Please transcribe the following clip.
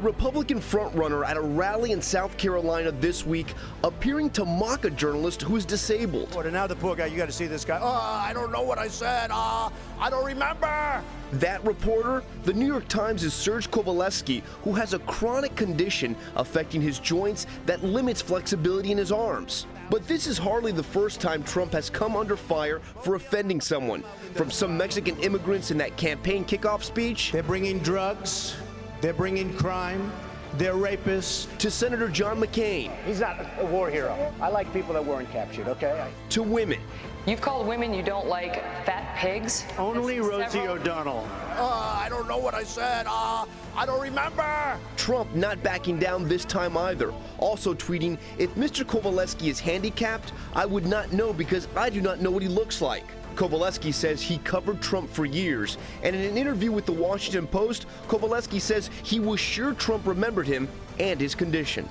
Republican frontrunner at a rally in South Carolina this week appearing to mock a journalist who is disabled. Boy, now the poor guy, you got to see this guy. Oh, I don't know what I said. Uh, I don't remember. That reporter, the New York Times' is Serge Kovaleski, who has a chronic condition affecting his joints that limits flexibility in his arms. But this is hardly the first time Trump has come under fire for offending someone. From some Mexican immigrants in that campaign kickoff speech. They're bringing drugs. They're bringing crime. They're rapists. To Senator John McCain. He's not a war hero. I like people that weren't captured, okay? To women. You've called women you don't like fat pigs? Only Rosie several... O'Donnell. Don't know what I said. Uh, I don't remember. Trump not backing down this time either. Also tweeting, if Mr. Kovaleski is handicapped, I would not know because I do not know what he looks like. Kovaleski says he covered Trump for years, and in an interview with the Washington Post, Kovaleski says he was sure Trump remembered him and his condition.